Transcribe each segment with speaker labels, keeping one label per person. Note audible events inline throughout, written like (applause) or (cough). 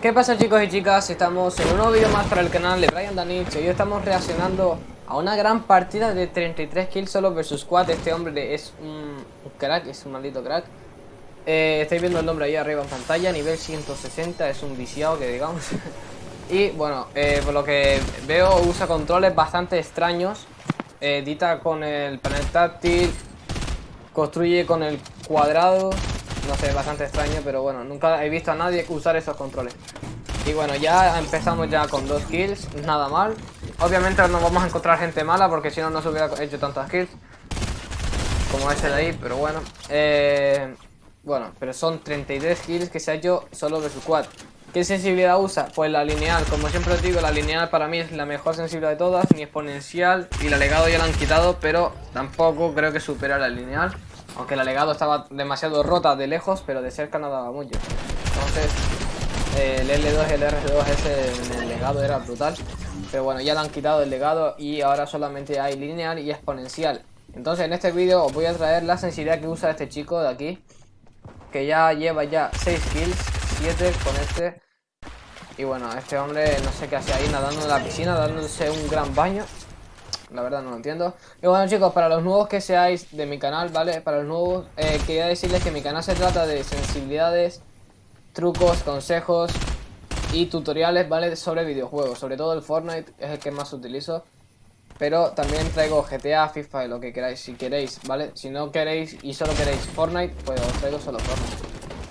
Speaker 1: ¿Qué pasa chicos y chicas? Estamos en un nuevo vídeo más para el canal de Brian Danich y hoy estamos reaccionando a una gran partida de 33 kills solo versus 4 Este hombre es un, crack, es un maldito crack. Eh, Estáis viendo el nombre ahí arriba en pantalla, nivel 160, es un viciado que digamos. (laughs) Y bueno, eh, por lo que veo usa controles bastante extraños. Edita con el panel táctil Construye con el cuadrado. No sé, bastante extraño, pero bueno, nunca he visto a nadie usar esos controles. Y bueno, ya empezamos ya con dos kills, nada mal. Obviamente no vamos a encontrar gente mala porque si no, no se hubiera hecho tantas kills. Como ese de ahí, pero bueno. Eh, bueno, pero son 33 kills que se ha hecho solo de su quad. ¿Qué sensibilidad usa? Pues la lineal, como siempre os digo, la lineal para mí es la mejor sensibilidad de todas, ni exponencial, y la legado ya la han quitado, pero tampoco creo que supera la lineal. Aunque la legado estaba demasiado rota de lejos, pero de cerca no daba mucho. Entonces, el L2 y el R2 ese en el legado era brutal. Pero bueno, ya le han quitado el legado y ahora solamente hay lineal y exponencial. Entonces en este vídeo os voy a traer la sensibilidad que usa este chico de aquí. Que ya lleva ya 6 kills, 7 con este. Y bueno, este hombre no sé qué hace ahí nadando en la piscina, dándose un gran baño. La verdad no lo entiendo. Y bueno chicos, para los nuevos que seáis de mi canal, ¿vale? Para los nuevos, eh, quería decirles que mi canal se trata de sensibilidades, trucos, consejos y tutoriales, ¿vale? Sobre videojuegos. Sobre todo el Fortnite es el que más utilizo. Pero también traigo GTA, FIFA y lo que queráis, si queréis, ¿vale? Si no queréis y solo queréis Fortnite, pues os traigo solo Fortnite.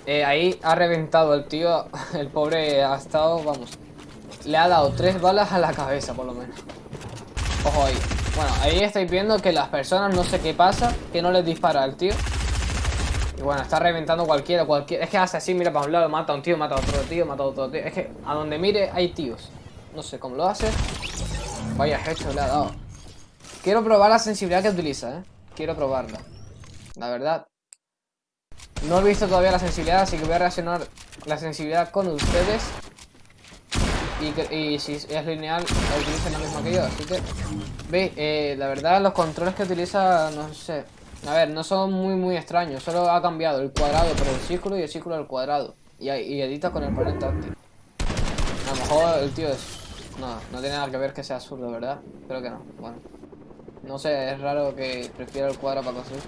Speaker 1: Eh, ahí ha reventado el tío, (laughs) el pobre ha estado, vamos, le ha dado tres balas a la cabeza por lo menos. Ojo ahí. Bueno, ahí estáis viendo que las personas no sé qué pasa, que no les dispara al tío. Y bueno, está reventando cualquiera, cualquiera. Es que hace así, mira para un lado, mata a un tío, mata a otro tío, mata a otro tío. Es que a donde mire hay tíos. No sé cómo lo hace. Vaya hecho le ha dado. Quiero probar la sensibilidad que utiliza, ¿eh? Quiero probarla. La verdad. No he visto todavía la sensibilidad, así que voy a reaccionar la sensibilidad con ustedes. Y, si es lineal, utiliza la misma que yo, así que... Veis, eh, la verdad los controles que utiliza, no sé... A ver, no son muy muy extraños, solo ha cambiado el cuadrado por el círculo y el círculo al cuadrado. Y, edita con el panel táctil. A lo mejor el tío es... No, no tiene nada que ver que sea absurdo, ¿verdad? Creo que no, bueno. No sé, es raro que prefiera el cuadrado para conseguir.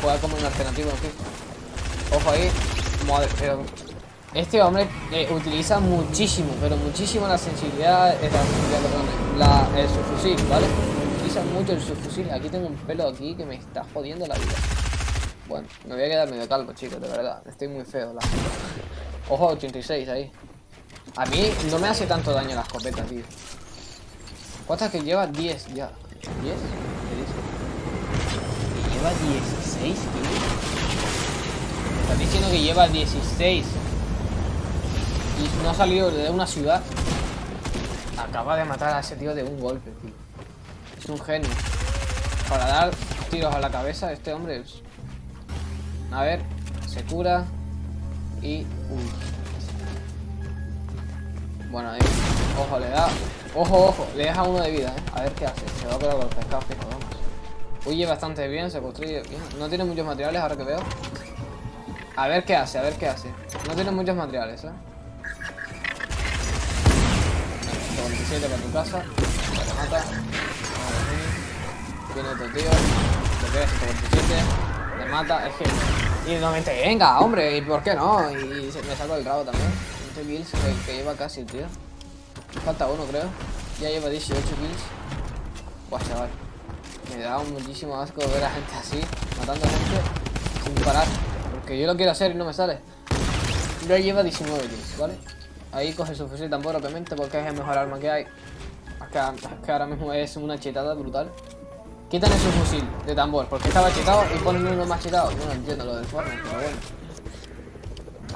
Speaker 1: Jugar como un alternativo en. Ojo ahí. Madre, pero este hombre eh, utiliza muchísimo, pero muchísimo la sensibilidad, eh, la sensibilidad, perdón, la, el subfusil, ¿vale? Utiliza mucho el subfusil. Aquí tengo un pelo aquí que me está jodiendo la vida. Bueno, me voy a quedar medio calvo, chicos, de verdad. Estoy muy feo. La... Ojo, 86 ahí. A mí no me hace tanto daño la escopeta, tío. ¿Cuántas que lleva? 10 ya. ¿10? ¿Qué dice? lleva 16, tío. Está diciendo que lleva 16 no ha salido de una ciudad. Acaba de matar a ese tío de un golpe, tío. Es un genio. Para dar tiros a la cabeza, este hombre. A ver, se cura. Y... Uy. Bueno, ahí. Ojo, le da... Ojo, ojo, le deja uno de vida, ¿eh? A ver qué hace. Se va a curar con el pescado fijo, vamos. Huye bastante bien, se construye bien. No tiene muchos materiales, ahora que veo. A ver qué hace, a ver qué hace. No tiene muchos materiales, ¿eh? 47 para tu casa. Viene otro tío. Te pega 147. Le mata. Es que. Y no venga, hombre. ¿Y por qué no? Y me saco el rabo también. 20 kills que, lleva casi tío. Falta uno, creo. Ya lleva 18 kills. Chaval. Me da muchísimo asco ver a gente así, matando a gente sin parar. Porque yo lo quiero hacer y no me sale. Ya lleva 19 kills, ¿vale? Ahí coge su fusil tambor, obviamente, porque es el mejor arma que hay. Es que, ahora mismo es una chetada brutal. Quitan su fusil de tambor, porque estaba chetado y ponen uno más chetado. Yo no entiendo lo del Fortnite, pero bueno.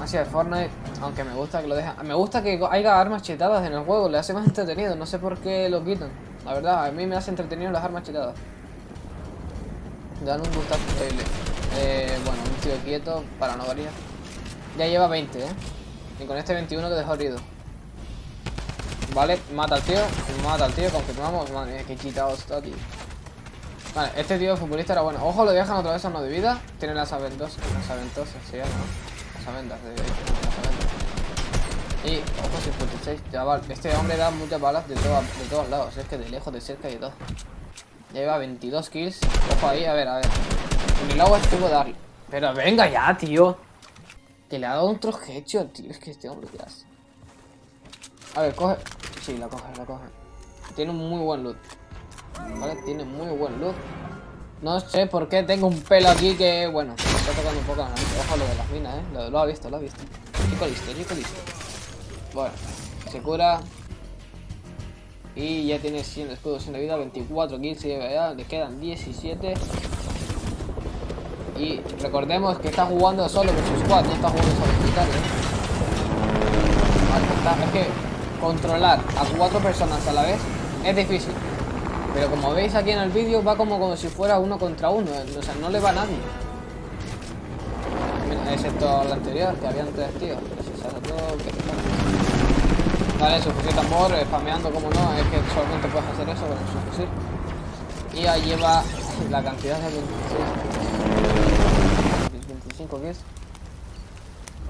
Speaker 1: Así el Fortnite, aunque me gusta que lo dejan. Me gusta que haya armas chetadas en el juego, le hace más entretenido. No sé por qué lo quitan. La verdad, a mí me hace entretenido las armas chetadas. Dan un gustazo increíble. Eh, bueno, un tío quieto para no variar. Ya lleva 20, ¿eh? Y con este 21 que dejó herido. Vale, mata al tío. Mata al tío, confirmamos. Madre mía, qué quitado está, tío. Vale, este tío futbolista era bueno. Ojo, lo dejan otra vez a uno de vida. Tiene las aventosas. Las aventosas llama, ¿no? Las aventas, de aventas. Y, ojo, 56, chaval. Este hombre da muchas balas de, de todos lados. Es que de lejos, de cerca y todo. Ya lleva 22 kills. Ojo ahí, a ver, a ver. El agua estuvo darle. Pero venga ya, tío. Que le ha dado un headshot, tío. Es que este hombre ya hace. A ver, coge. Sí, la coge, la coge. Tiene un muy buen loot. Tiene muy buen loot. No sé por qué tengo un pelo aquí que, bueno, me está tocando un poco la Ojo lo de las minas, eh. Lo, ha visto, lo ha visto. Chico listo, chico listo. Bueno, se cura. Y ya tiene 100 escudos sin vida, 24 kills ya, le quedan 17. Y recordemos que está jugando solo con su squad, no está jugando solo solitario. Vale, es que controlar a cuatro personas a la vez es difícil. Pero como veis aquí en el vídeo va como, como si fuera uno contra uno, o sea, no le va a nadie. Excepto la anterior, que habían tres tíos. Vale, su fusil tambor, spameando como no, es que solamente puedes hacer eso con su fusil. Y ahí lleva la cantidad de 25 kills.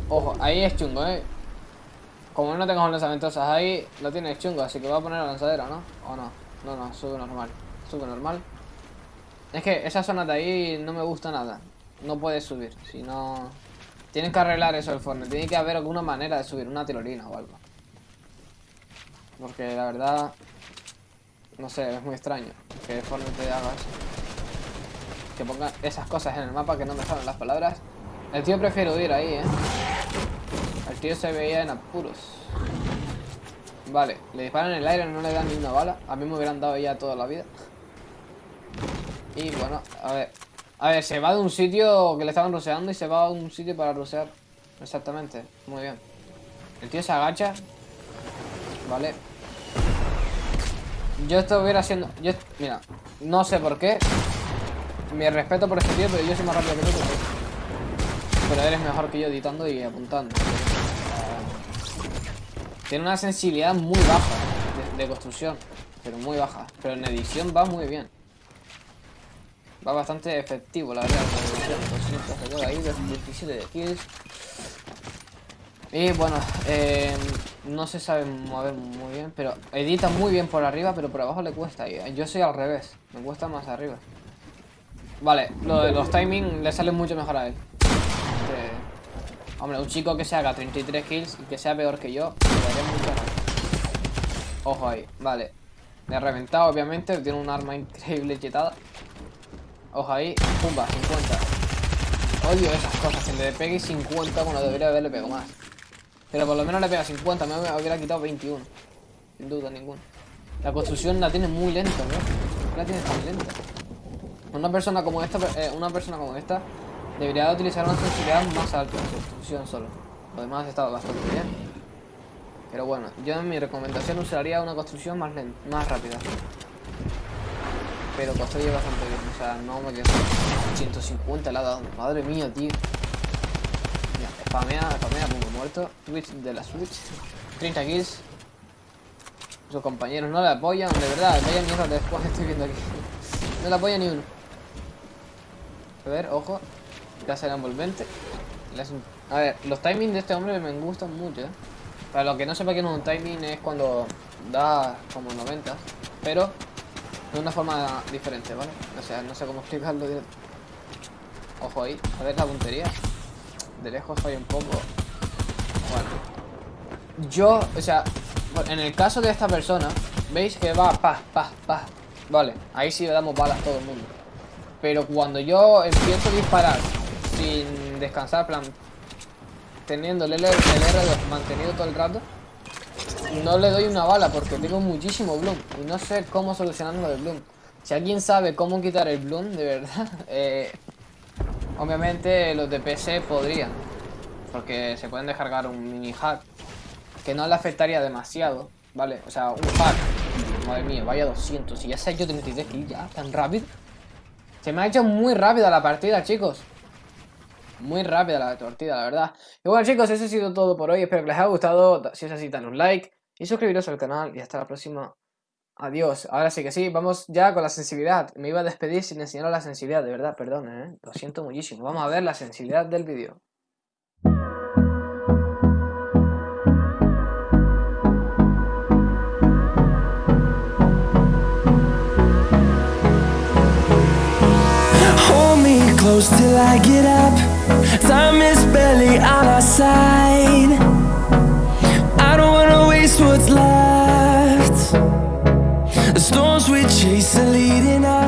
Speaker 1: Ojo, ahí es chungo, eh. Como no tengo lanzamientosas ahí, lo tiene chungo, así que voy a poner la lanzadera, ¿no? ¿O no? No, no, sube normal. Sube normal. Es que esa zona de ahí no me gusta nada. No puedes subir, si no... Tienen que arreglar eso el Fortnite. Tiene que haber alguna manera de subir, una tirolina o algo. Porque la verdad, no sé, es muy extraño que Fortnite te haga eso. Que ponga esas cosas en el mapa que no me salen las palabras. El tío prefiere huir ahí, ¿eh? El tío se veía en apuros. Vale, le disparan en el aire, no le dan ni una bala. A mí me hubieran dado ya toda la vida. Y bueno, a ver. A ver, se va de un sitio que le estaban roseando y se va a un sitio para rosear. Exactamente, muy bien. El tío se agacha. Vale, yo estuviera haciendo... Yo, mira, no sé por qué. Mi respeto por este tío, pero yo soy más rápido que tú. Pero eres mejor que yo editando y apuntando. Tiene una sensibilidad muy baja de, construcción. Pero muy baja. Pero en edición va muy bien. Va bastante efectivo, la verdad. 17 de kills. Y bueno, eh, no se sabe mover muy bien, pero edita muy bien por arriba, pero por abajo le cuesta. Yo soy al revés, me cuesta más arriba. Vale, lo de los timing le sale mucho mejor a él. hombre, un chico que se haga 33 kills y que sea peor que yo, Ojo ahí, vale. Me ha reventado, obviamente, tiene un arma increíble chetada. Ojo ahí, pumba, 50. Odio esas cosas, si le pegue 50, bueno, debería haberle pegado más. Pero por lo menos le pega 50, me hubiera quitado 21. Sin duda ninguna. La construcción la tiene muy lenta, ¿no? La tiene tan lenta. Una persona como esta, eh, una persona como esta debería utilizar una sensibilidad más alta en construcción solo. Lo demás estado bastante bien. Pero bueno, yo en mi recomendación usaría una construcción más lenta, más rápida. Pero construye bastante bien, o sea, no me quedo. 150 la ha dado. Madre mía, tío. Spamea, spamea, punto muerto. Twitch de la Switch. 30 kills. Sus compañeros no le apoyan, de verdad, vaya mierda después estoy viendo aquí. (laughs) No le apoya ni uno. A ver, ojo. Ya será envolvente. A ver, los timings de este hombre me gustan mucho, ¿eh? Para lo que no sepa que no es un timing es cuando da como 90, pero de una forma diferente, ¿vale? O sea, no sé cómo explicarlo Ojo ahí, a ver la puntería de lejos falla un poco. Bueno. Yo, o sea, en el caso de esta persona, veis que va pa, pa, pa. Vale, ahí sí le damos balas a todo el mundo. Pero cuando yo empiezo a disparar sin descansar, plan, teniendo el, R, mantenido todo el rato, no le doy una bala porque tengo muchísimo bloom y no sé cómo solucionar lo del bloom. Si alguien sabe cómo quitar el bloom, de verdad, (laughs) eh, Obviamente los de PC podrían, porque se pueden descargar un mini hack que no le afectaría demasiado, ¿vale? O sea, un hack, madre mía, vaya 200, y ya sé yo 33 kills ya, tan rápido. Se me ha hecho muy rápida la partida, chicos. Muy rápida la partida, la verdad. Y bueno, chicos, eso ha sido todo por hoy. Espero que les haya gustado. Si es así, dan un like y suscribiros al canal. Y hasta la próxima. Adiós. Ahora sí que sí, vamos ya con la sensibilidad. Me iba a despedir sin enseñar la sensibilidad, de verdad, perdón, ¿eh? Lo siento muchísimo. Vamos a ver la sensibilidad del vídeo.
Speaker 2: Close till I get up. Time is barely on our side. I don't wanna waste what's left. The storms we chase are leading us